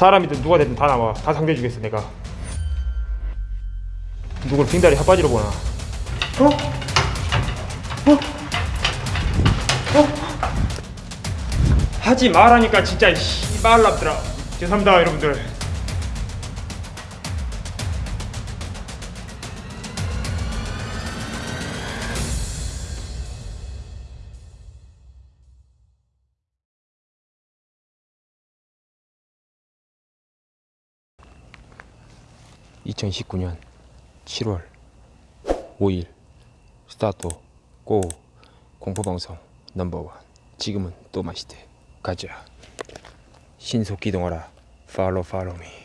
사람이든 누가 되든 다 나와 다 상대해주겠어 내가 누굴 빙다리 핫바지로 보나 어? 어? 어? 하지 말라니까 진짜 씨발람들아 죄송합니다 여러분들 (2019년 7월 5일) 스타트 고 공포방송 넘버원. 지금은 또 마시대. 가자. 신속 기동하라. 팔로 팔로미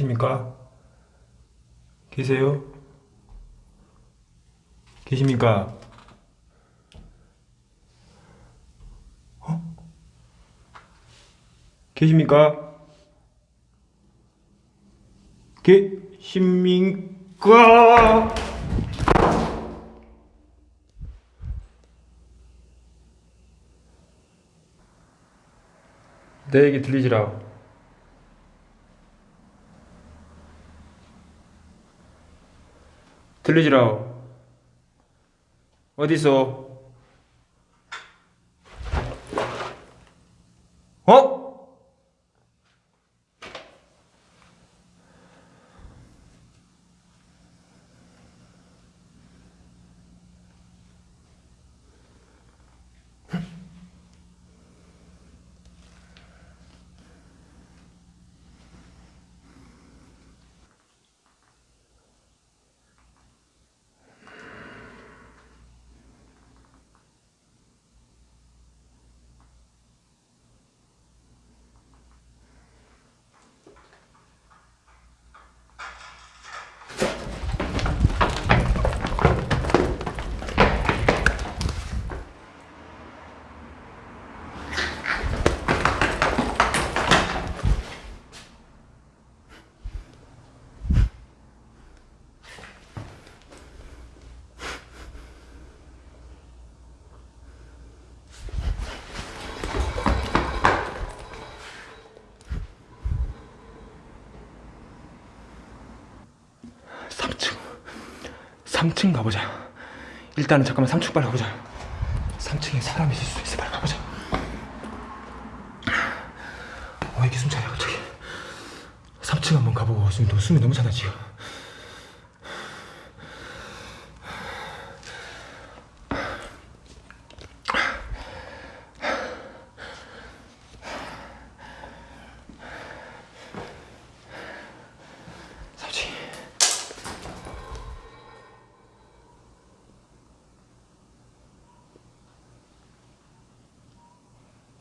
계십니까? 계세요? 계십니까? 어? 계십니까? 계십니까? 내 얘기 들리지라. 들리지라. 어디서? 3층 가보자. 일단은 잠깐만 3층 빨리 가보자. 3층에 사람이 있을 수 있어. 빨리 가보자. 어 이게 숨차냐 갑자기. 3층 한번 가보고 숨이, 너무 차다 지금.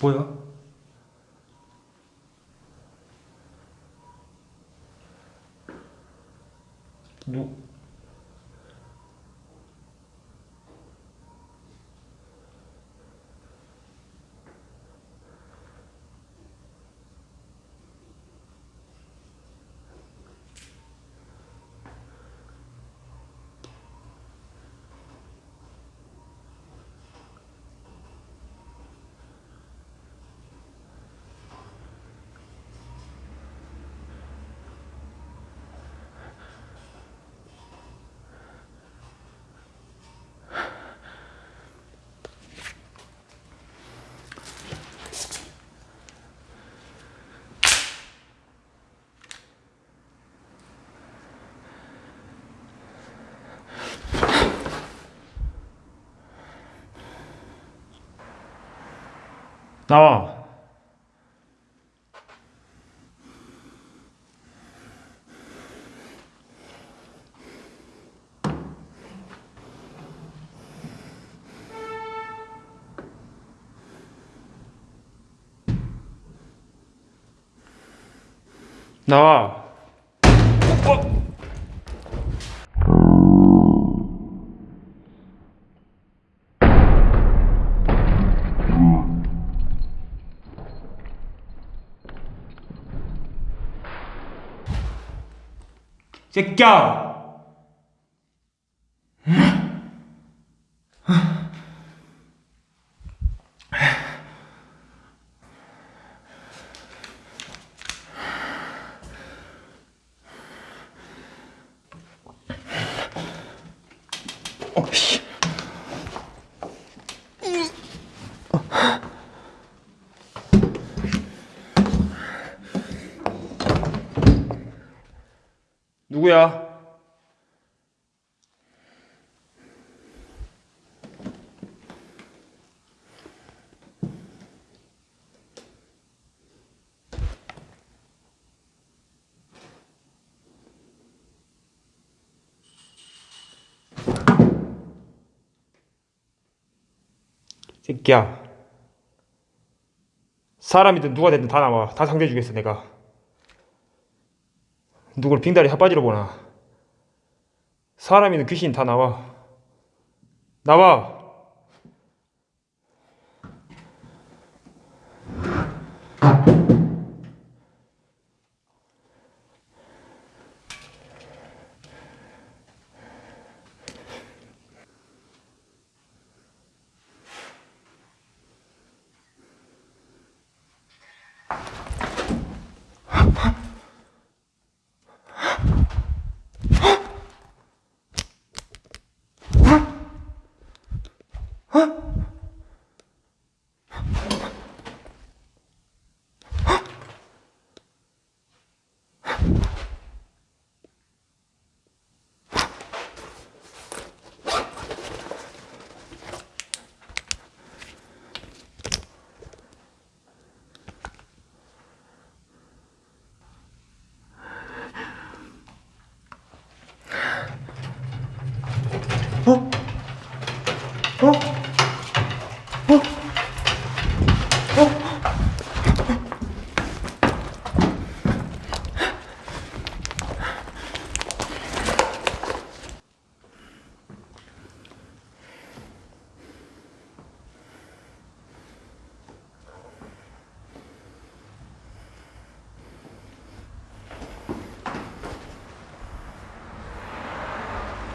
뭐야? 나와. 나와. 어? 새끼야! 어, 씨. 누구야? 새끼야. 사람이든 누가 됐든 다 나와. 다 상대해 주겠어, 내가. 누굴 빙다리 핫바지로 보나. 사람이든 귀신 다 나와. 나와. 어? 어?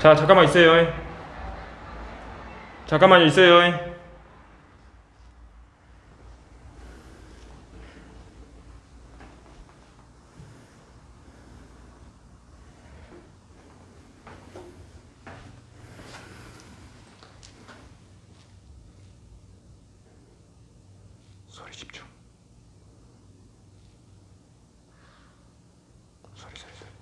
자 잠깐만 있어요 잠깐만 있어요 소리 집중 소리 소리 소리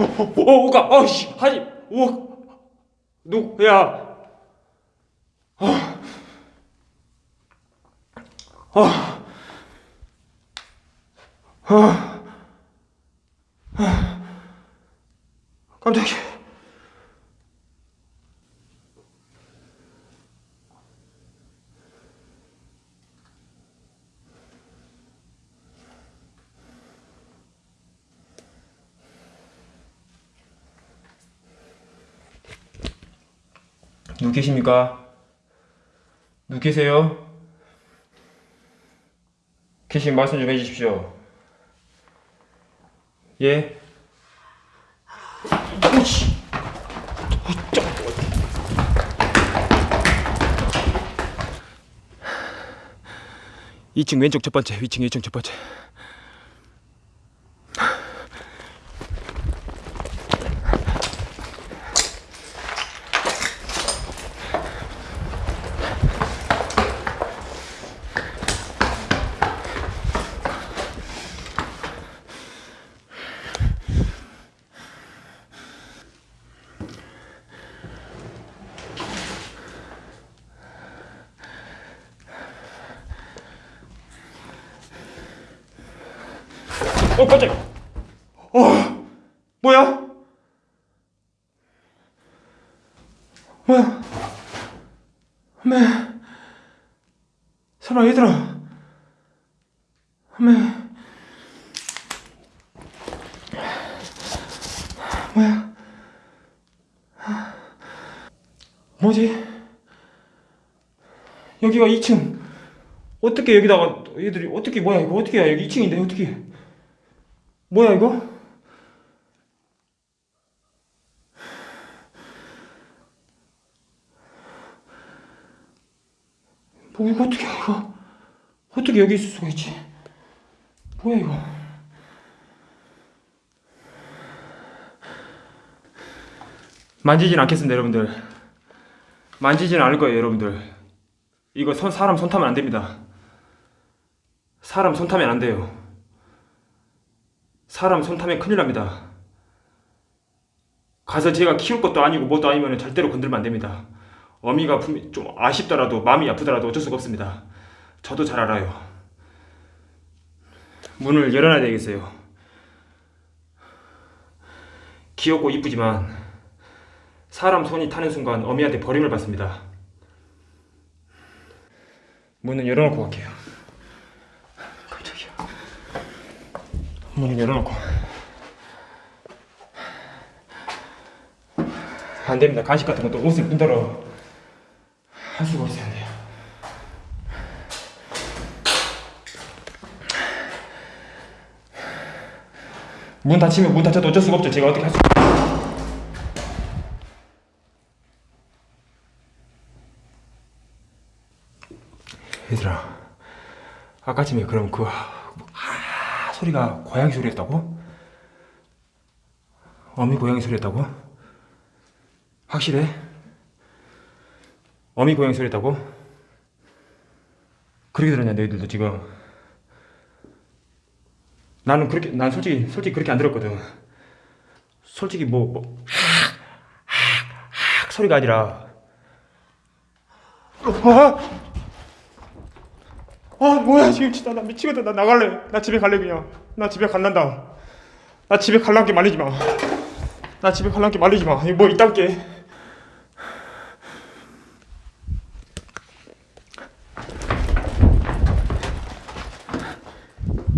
어, 어, 오가, 어씨, 하지, 오, 누구야? 아, 아, 누구 계십니까? 누구 계세요? 계신 말씀 좀 해주십시오. 예? 오씨! 2층 왼쪽 첫 번째, 2층 2층 첫 번째. 어 깜짝 어 뭐야? 뭐야? 엄마 설아 얘들아. 엄마 뭐야? 뭐지? 여기가 2층. 어떻게 여기다가 얘들이 어떻게 뭐야 이거 어떻게 해 여기 2층인데 어떻게 뭐야 이거? 뭐 이거 어떻게 해, 이거? 어떻게 여기 있을 수가 있지? 뭐야 이거? 만지진 않겠습니다 여러분들. 만지진 않을 거예요 여러분들. 이거 손, 사람 손 타면 안 됩니다. 사람 손 타면 안 돼요 사람 손 타면 큰일 납니다. 가서 제가 키울 것도 아니고 뭐도 아니면 절대로 건들면 안 됩니다. 어미가 분- 좀 아쉽더라도 마음이 아프더라도 어쩔 수가 없습니다. 저도 잘 알아요. 문을 열어놔야 되겠어요. 귀엽고 이쁘지만 사람 손이 타는 순간 어미한테 버림을 받습니다. 문은 열어놓고 갈게요 깜짝이야 문을 열어놓고. 안됩니다. 간식 같은 것도 옷을 끈더러 할 수가 있어야 돼요. 문 닫히면 문 닫혀도 어쩔 수가 없죠. 제가 어떻게 할 수... 얘들아 아까쯤에 그럼 그 아, 소리가 고양이 소리였다고? 어미 고양이 소리였다고? 확실해? 어미 고양이 소리였다고? 그렇게 들었냐 너희들도 지금 나는 그렇게 난 솔직히 솔직히 그렇게 안 들었거든 솔직히 뭐, 뭐 하악, 소리가 아니라 아! 아 뭐야 지금 진짜 나 미치겠다. 나 나갈래. 나 집에 갈래 그냥. 나 집에 갈란다. 나 집에 갈란게 말리지 마나 집에 갈란게 말리지 마. 이거 뭐 이딴 게.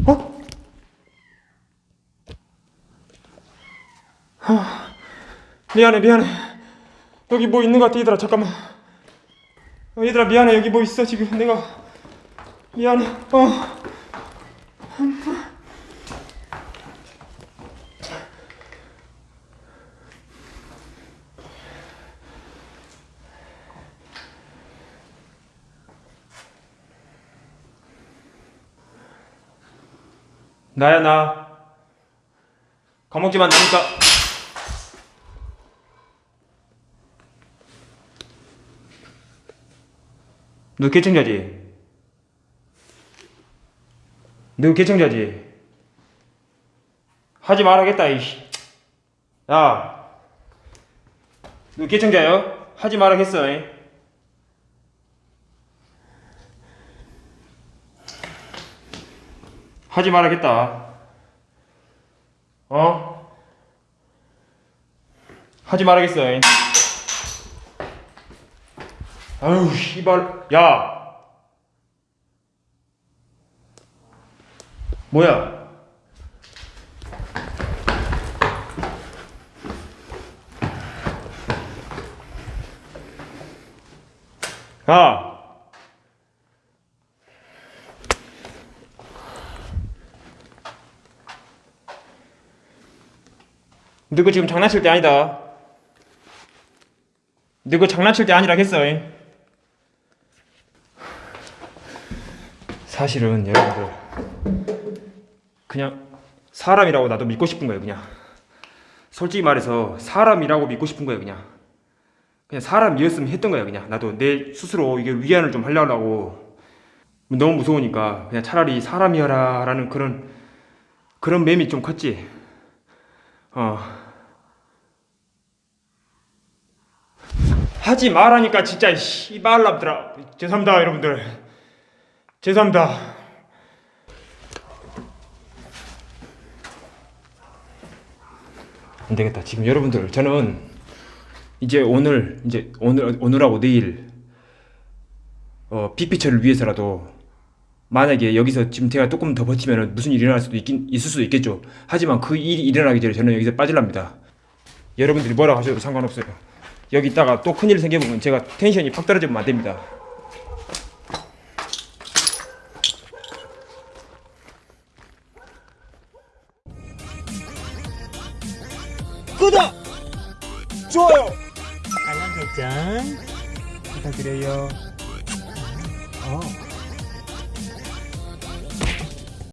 어? 아, 미안해 미안해. 여기 뭐 있는 것 같아 얘들아. 잠깐만. 어, 얘들아 미안해. 여기 뭐 있어 지금? 내가 미안해. 어. 나야 나. 겁먹지만 나니까. 너 개청자지? 너 개청자지? 하지 말아야겠다 이씨 야! 너 개청자요? 하지 말아야겠어 이. 하지 말아야겠다 어? 하지 말아야겠어 이. 아유 씨발 야! 뭐야? 아. 너그 지금 장난칠 때 아니다. 너그 장난칠 때 아니라 했어. 사실은 여러분들 그냥 사람이라고 나도 믿고 싶은 거예요 그냥. 솔직히 말해서 사람이라고 믿고 싶은 거예요 그냥. 그냥 사람이었으면 했던 거예요 그냥. 나도 내 스스로 이게 위안을 좀 하려고. 너무 무서우니까 그냥 차라리 사람이어라 라는 그런 그런 맴이 좀 컸지. 어. 하지 말라니까 진짜 씨발람들아 죄송합니다 여러분들. 죄송합니다 안 되겠다. 지금 여러분들 저는 이제 오늘 이제 오늘 오늘하고 내일 어 빅피처를 위해서라도 만약에 여기서 지금 제가 조금 더 버티면 무슨 일이 일어날 수도 있긴 있을 수도 있겠죠. 하지만 그 일이 일어나기 전에 저는 여기서 빠질랍니다. 여러분들이 뭐라고 하셔도 상관없어요. 여기 있다가 또 큰일 생겨보면 제가 텐션이 팍 떨어지면 안 됩니다.